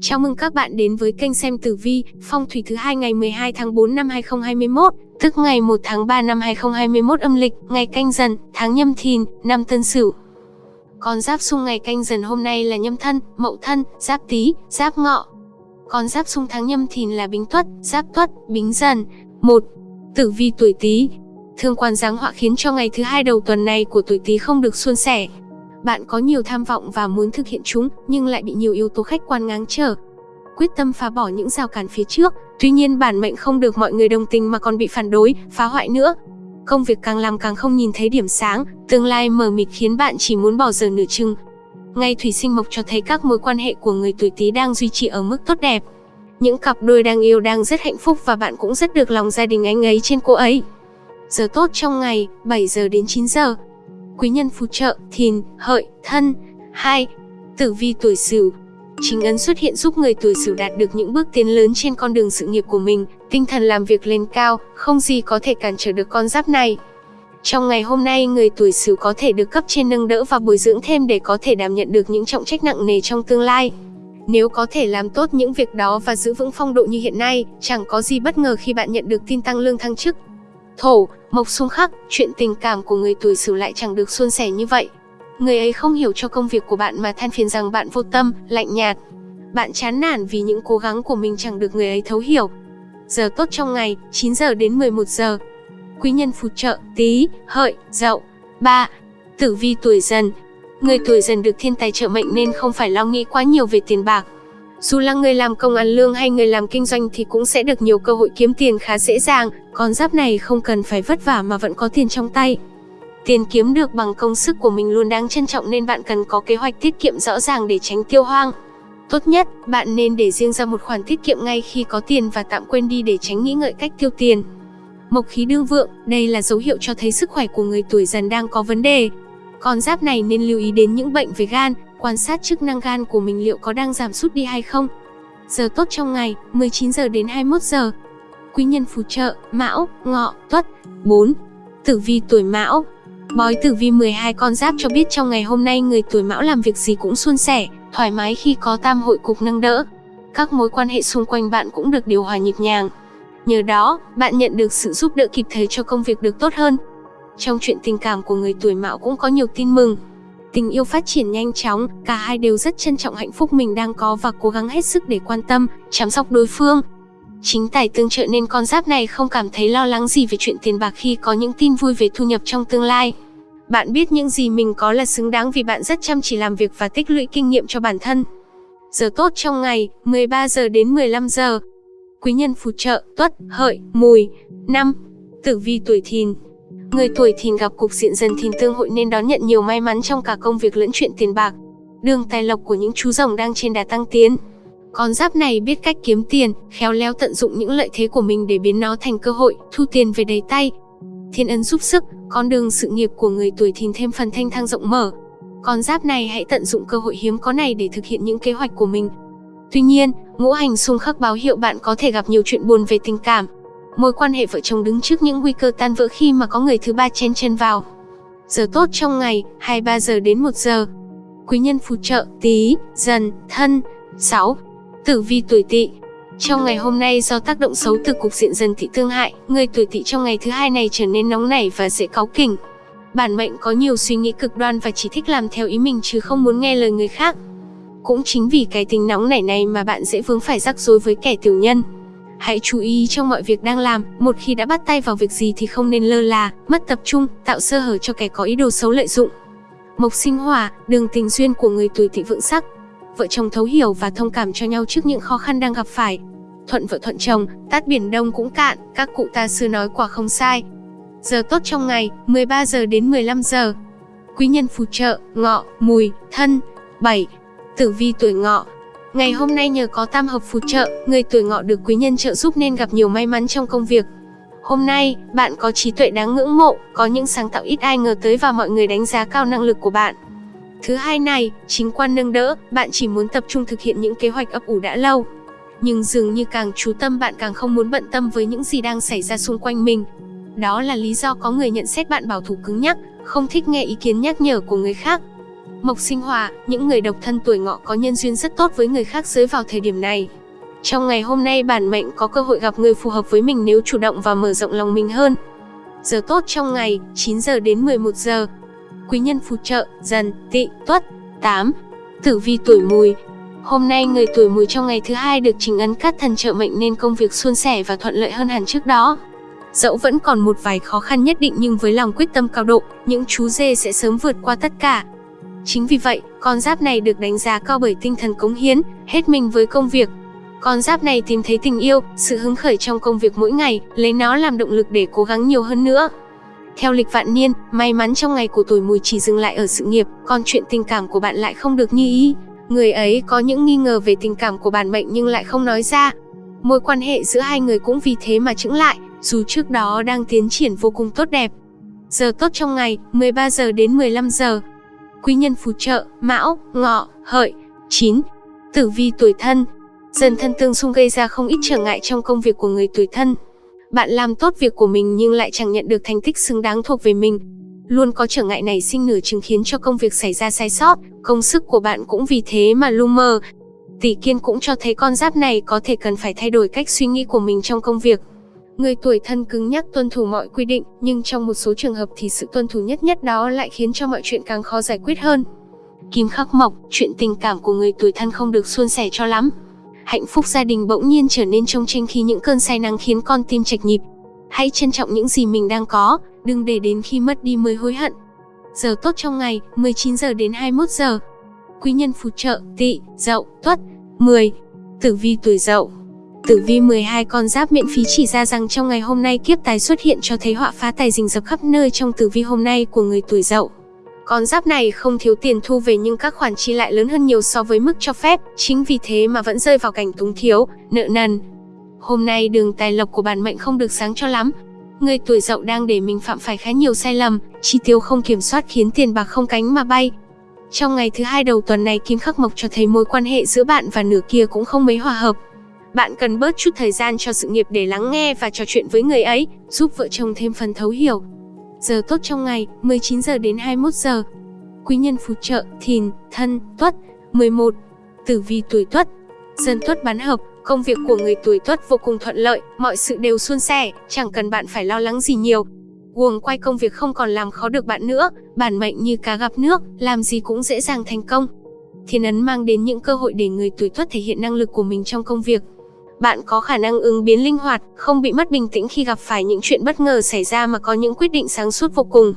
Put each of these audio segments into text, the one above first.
Chào mừng các bạn đến với kênh xem tử vi, phong thủy thứ hai ngày 12 tháng 4 năm 2021, tức ngày 1 tháng 3 năm 2021 âm lịch, ngày canh dần, tháng nhâm thìn, năm tân sửu. Con giáp xung ngày canh dần hôm nay là nhâm thân, mậu thân, giáp tý, giáp ngọ. Con giáp xung tháng nhâm thìn là bính tuất, giáp tuất, bính dần. một Tử vi tuổi tý. Thương quan giáng họa khiến cho ngày thứ hai đầu tuần này của tuổi tý không được suôn sẻ, bạn có nhiều tham vọng và muốn thực hiện chúng, nhưng lại bị nhiều yếu tố khách quan ngáng trở. Quyết tâm phá bỏ những rào cản phía trước, tuy nhiên bản mệnh không được mọi người đồng tình mà còn bị phản đối, phá hoại nữa. Công việc càng làm càng không nhìn thấy điểm sáng, tương lai mờ mịt khiến bạn chỉ muốn bỏ giờ nửa chừng. Ngay thủy sinh mộc cho thấy các mối quan hệ của người tuổi Tý đang duy trì ở mức tốt đẹp. Những cặp đôi đang yêu đang rất hạnh phúc và bạn cũng rất được lòng gia đình anh ấy trên cô ấy. Giờ tốt trong ngày, 7 giờ đến 9 giờ, quý nhân phù trợ, thìn, hợi, thân. 2. Tử vi tuổi sửu Chính ấn xuất hiện giúp người tuổi sửu đạt được những bước tiến lớn trên con đường sự nghiệp của mình, tinh thần làm việc lên cao, không gì có thể cản trở được con giáp này. Trong ngày hôm nay, người tuổi sửu có thể được cấp trên nâng đỡ và bồi dưỡng thêm để có thể đảm nhận được những trọng trách nặng nề trong tương lai. Nếu có thể làm tốt những việc đó và giữ vững phong độ như hiện nay, chẳng có gì bất ngờ khi bạn nhận được tin tăng lương thăng chức, Thổ, mộc xung khắc, chuyện tình cảm của người tuổi Sửu lại chẳng được suôn sẻ như vậy. Người ấy không hiểu cho công việc của bạn mà than phiền rằng bạn vô tâm, lạnh nhạt. Bạn chán nản vì những cố gắng của mình chẳng được người ấy thấu hiểu. Giờ tốt trong ngày, 9 giờ đến 11 giờ. Quý nhân phù trợ, tí, hợi, dậu. 3. Tử vi tuổi dần. Người tuổi dần được thiên tài trợ mệnh nên không phải lo nghĩ quá nhiều về tiền bạc. Dù là người làm công ăn lương hay người làm kinh doanh thì cũng sẽ được nhiều cơ hội kiếm tiền khá dễ dàng, con giáp này không cần phải vất vả mà vẫn có tiền trong tay. Tiền kiếm được bằng công sức của mình luôn đáng trân trọng nên bạn cần có kế hoạch tiết kiệm rõ ràng để tránh tiêu hoang. Tốt nhất, bạn nên để riêng ra một khoản tiết kiệm ngay khi có tiền và tạm quên đi để tránh nghĩ ngợi cách tiêu tiền. Mộc khí đương vượng, đây là dấu hiệu cho thấy sức khỏe của người tuổi dần đang có vấn đề. Con giáp này nên lưu ý đến những bệnh về gan, quan sát chức năng gan của mình liệu có đang giảm sút đi hay không. Giờ tốt trong ngày, 19 giờ đến 21 giờ. Quý nhân phù trợ, Mão, Ngọ, Tuất. 4. Tử vi tuổi Mão. Bói tử vi 12 con giáp cho biết trong ngày hôm nay người tuổi Mão làm việc gì cũng suôn sẻ, thoải mái khi có tam hội cục nâng đỡ. Các mối quan hệ xung quanh bạn cũng được điều hòa nhịp nhàng. Nhờ đó, bạn nhận được sự giúp đỡ kịp thời cho công việc được tốt hơn. Trong chuyện tình cảm của người tuổi Mão cũng có nhiều tin mừng, Tình yêu phát triển nhanh chóng, cả hai đều rất trân trọng hạnh phúc mình đang có và cố gắng hết sức để quan tâm, chăm sóc đối phương. Chính tài tương trợ nên con giáp này không cảm thấy lo lắng gì về chuyện tiền bạc khi có những tin vui về thu nhập trong tương lai. Bạn biết những gì mình có là xứng đáng vì bạn rất chăm chỉ làm việc và tích lũy kinh nghiệm cho bản thân. Giờ tốt trong ngày, 13 giờ đến 15 giờ. Quý nhân phù trợ, tuất, hợi, mùi. năm Tử vi tuổi thìn, Người tuổi thìn gặp cục diện dần thìn tương hội nên đón nhận nhiều may mắn trong cả công việc lẫn chuyện tiền bạc. Đường tài lộc của những chú rồng đang trên đà tăng tiến. Con giáp này biết cách kiếm tiền, khéo léo tận dụng những lợi thế của mình để biến nó thành cơ hội, thu tiền về đầy tay. Thiên ấn giúp sức, con đường sự nghiệp của người tuổi thìn thêm phần thanh thang rộng mở. Con giáp này hãy tận dụng cơ hội hiếm có này để thực hiện những kế hoạch của mình. Tuy nhiên, ngũ hành xung khắc báo hiệu bạn có thể gặp nhiều chuyện buồn về tình cảm, Mối quan hệ vợ chồng đứng trước những nguy cơ tan vỡ khi mà có người thứ ba chen chân vào. Giờ tốt trong ngày, 23 giờ đến 1 giờ. Quý nhân phù trợ, tí, dần, thân. 6. Tử vi tuổi tỵ trong ngày hôm nay do tác động xấu từ cục diện dần thị thương hại, người tuổi tỵ trong ngày thứ hai này trở nên nóng nảy và dễ cáu kỉnh. Bản mệnh có nhiều suy nghĩ cực đoan và chỉ thích làm theo ý mình chứ không muốn nghe lời người khác. Cũng chính vì cái tính nóng nảy này mà bạn dễ vướng phải rắc rối với kẻ tiểu nhân. Hãy chú ý trong mọi việc đang làm, một khi đã bắt tay vào việc gì thì không nên lơ là, mất tập trung, tạo sơ hở cho kẻ có ý đồ xấu lợi dụng. Mộc sinh hỏa, đường tình duyên của người tuổi tỵ vượng sắc. Vợ chồng thấu hiểu và thông cảm cho nhau trước những khó khăn đang gặp phải. Thuận vợ thuận chồng, tát biển đông cũng cạn, các cụ ta xưa nói quả không sai. Giờ tốt trong ngày, 13 giờ đến 15 giờ. Quý nhân phù trợ, ngọ, mùi, thân. 7. Tử vi tuổi ngọ, Ngày hôm nay nhờ có tam hợp phù trợ, người tuổi ngọ được quý nhân trợ giúp nên gặp nhiều may mắn trong công việc. Hôm nay, bạn có trí tuệ đáng ngưỡng mộ, có những sáng tạo ít ai ngờ tới và mọi người đánh giá cao năng lực của bạn. Thứ hai này, chính quan nâng đỡ, bạn chỉ muốn tập trung thực hiện những kế hoạch ấp ủ đã lâu. Nhưng dường như càng chú tâm bạn càng không muốn bận tâm với những gì đang xảy ra xung quanh mình. Đó là lý do có người nhận xét bạn bảo thủ cứng nhắc, không thích nghe ý kiến nhắc nhở của người khác. Mộc sinh hỏa, những người độc thân tuổi ngọ có nhân duyên rất tốt với người khác giới vào thời điểm này. Trong ngày hôm nay bản mệnh có cơ hội gặp người phù hợp với mình nếu chủ động và mở rộng lòng mình hơn. Giờ tốt trong ngày, 9 giờ đến 11 giờ. Quý nhân phù trợ, dần, tị, tuất. 8. Tử vi tuổi mùi, Hôm nay người tuổi mùi trong ngày thứ hai được trình ấn cát thần trợ mệnh nên công việc suôn sẻ và thuận lợi hơn hẳn trước đó. Dẫu vẫn còn một vài khó khăn nhất định nhưng với lòng quyết tâm cao độ, những chú dê sẽ sớm vượt qua tất cả. Chính vì vậy, con giáp này được đánh giá cao bởi tinh thần cống hiến, hết mình với công việc. Con giáp này tìm thấy tình yêu, sự hứng khởi trong công việc mỗi ngày, lấy nó làm động lực để cố gắng nhiều hơn nữa. Theo lịch vạn niên, may mắn trong ngày của tuổi mùi chỉ dừng lại ở sự nghiệp, còn chuyện tình cảm của bạn lại không được như ý. Người ấy có những nghi ngờ về tình cảm của bản mệnh nhưng lại không nói ra. Mối quan hệ giữa hai người cũng vì thế mà chững lại, dù trước đó đang tiến triển vô cùng tốt đẹp. Giờ tốt trong ngày, 13 giờ đến 15 giờ. Quý nhân phù trợ, Mão, Ngọ, Hợi. 9. Tử vi tuổi thân. Dần thân tương xung gây ra không ít trở ngại trong công việc của người tuổi thân. Bạn làm tốt việc của mình nhưng lại chẳng nhận được thành tích xứng đáng thuộc về mình. Luôn có trở ngại này sinh nửa chứng khiến cho công việc xảy ra sai sót, công sức của bạn cũng vì thế mà lu mờ. Tỷ kiên cũng cho thấy con giáp này có thể cần phải thay đổi cách suy nghĩ của mình trong công việc. Người tuổi thân cứng nhắc tuân thủ mọi quy định, nhưng trong một số trường hợp thì sự tuân thủ nhất nhất đó lại khiến cho mọi chuyện càng khó giải quyết hơn. Kim khắc mộc, chuyện tình cảm của người tuổi thân không được suôn sẻ cho lắm. Hạnh phúc gia đình bỗng nhiên trở nên trông tranh khi những cơn say nắng khiến con tim chạch nhịp. Hãy trân trọng những gì mình đang có, đừng để đến khi mất đi mới hối hận. Giờ tốt trong ngày, 19 giờ đến 21 giờ. Quý nhân phù trợ, tỵ, dậu, tuất. 10. Tử vi tuổi dậu Tử vi 12 con giáp miễn phí chỉ ra rằng trong ngày hôm nay kiếp tài xuất hiện cho thấy họa phá tài rình rập khắp nơi trong tử vi hôm nay của người tuổi dậu. Con giáp này không thiếu tiền thu về nhưng các khoản chi lại lớn hơn nhiều so với mức cho phép, chính vì thế mà vẫn rơi vào cảnh túng thiếu, nợ nần. Hôm nay đường tài lộc của bản mệnh không được sáng cho lắm. Người tuổi dậu đang để mình phạm phải khá nhiều sai lầm, chi tiêu không kiểm soát khiến tiền bạc không cánh mà bay. Trong ngày thứ hai đầu tuần này Kim Khắc Mộc cho thấy mối quan hệ giữa bạn và nửa kia cũng không mấy hòa hợp. Bạn cần bớt chút thời gian cho sự nghiệp để lắng nghe và trò chuyện với người ấy, giúp vợ chồng thêm phần thấu hiểu. Giờ tốt trong ngày, 19 giờ đến 21 giờ. Quý nhân phù trợ, thìn, thân, tuất. 11. Tử vi tuổi tuất. Dân tuất bán hợp, công việc của người tuổi tuất vô cùng thuận lợi, mọi sự đều suôn sẻ, chẳng cần bạn phải lo lắng gì nhiều. Guồng quay công việc không còn làm khó được bạn nữa, bản mệnh như cá gặp nước, làm gì cũng dễ dàng thành công. Thiên ấn mang đến những cơ hội để người tuổi tuất thể hiện năng lực của mình trong công việc, bạn có khả năng ứng biến linh hoạt, không bị mất bình tĩnh khi gặp phải những chuyện bất ngờ xảy ra mà có những quyết định sáng suốt vô cùng.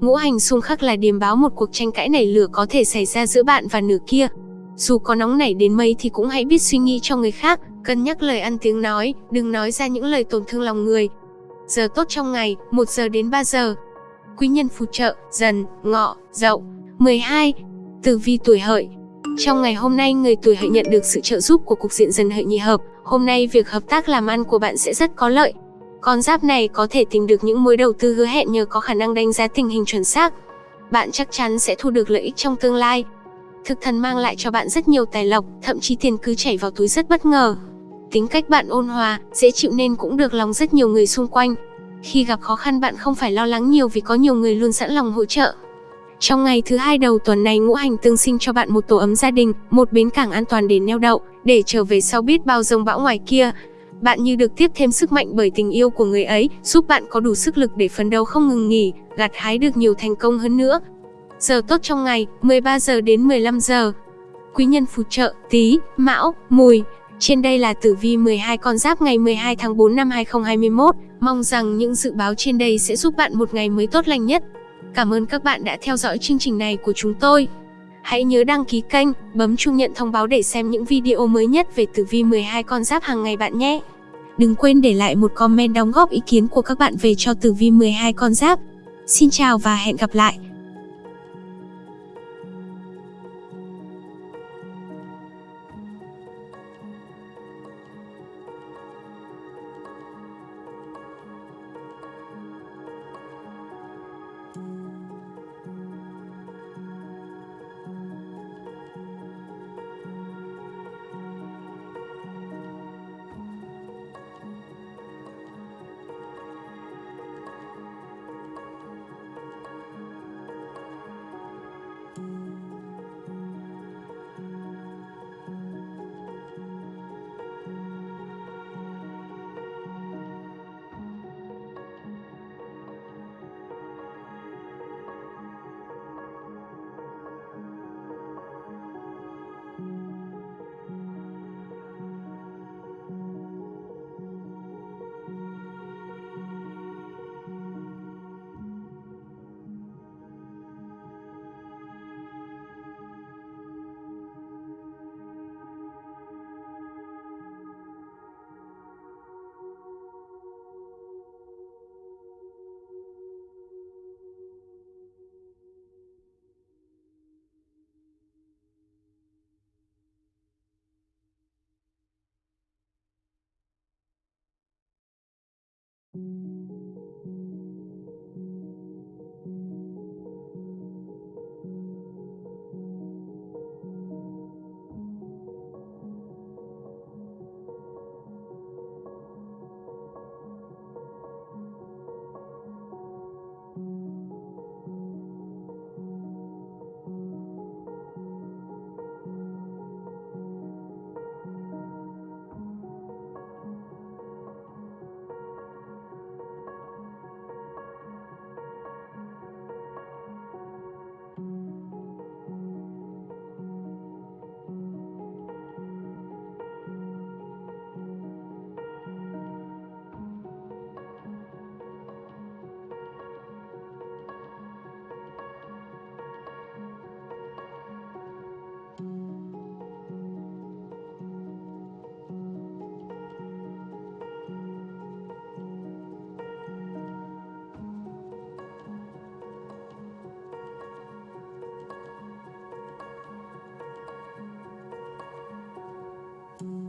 Ngũ hành xung khắc là điềm báo một cuộc tranh cãi nảy lửa có thể xảy ra giữa bạn và nửa kia. Dù có nóng nảy đến mấy thì cũng hãy biết suy nghĩ cho người khác, cân nhắc lời ăn tiếng nói, đừng nói ra những lời tổn thương lòng người. Giờ tốt trong ngày, 1 giờ đến 3 giờ. Quý nhân phù trợ, dần, ngọ, dậu. 12. Tử vi tuổi hợi, trong ngày hôm nay, người tuổi hợi nhận được sự trợ giúp của cục diện dần hợi nhị hợp. Hôm nay, việc hợp tác làm ăn của bạn sẽ rất có lợi. Con giáp này có thể tìm được những mối đầu tư hứa hẹn nhờ có khả năng đánh giá tình hình chuẩn xác. Bạn chắc chắn sẽ thu được lợi ích trong tương lai. Thực thần mang lại cho bạn rất nhiều tài lộc, thậm chí tiền cứ chảy vào túi rất bất ngờ. Tính cách bạn ôn hòa, dễ chịu nên cũng được lòng rất nhiều người xung quanh. Khi gặp khó khăn bạn không phải lo lắng nhiều vì có nhiều người luôn sẵn lòng hỗ trợ. Trong ngày thứ hai đầu tuần này ngũ hành tương sinh cho bạn một tổ ấm gia đình, một bến cảng an toàn để neo đậu, để trở về sau biết bao rông bão ngoài kia. Bạn như được tiếp thêm sức mạnh bởi tình yêu của người ấy, giúp bạn có đủ sức lực để phấn đấu không ngừng nghỉ, gặt hái được nhiều thành công hơn nữa. Giờ tốt trong ngày, 13 giờ đến 15 giờ. Quý nhân phù trợ, tí, mão, mùi. Trên đây là tử vi 12 con giáp ngày 12 tháng 4 năm 2021. Mong rằng những dự báo trên đây sẽ giúp bạn một ngày mới tốt lành nhất. Cảm ơn các bạn đã theo dõi chương trình này của chúng tôi. Hãy nhớ đăng ký kênh, bấm chuông nhận thông báo để xem những video mới nhất về tử vi 12 con giáp hàng ngày bạn nhé. Đừng quên để lại một comment đóng góp ý kiến của các bạn về cho tử vi 12 con giáp. Xin chào và hẹn gặp lại.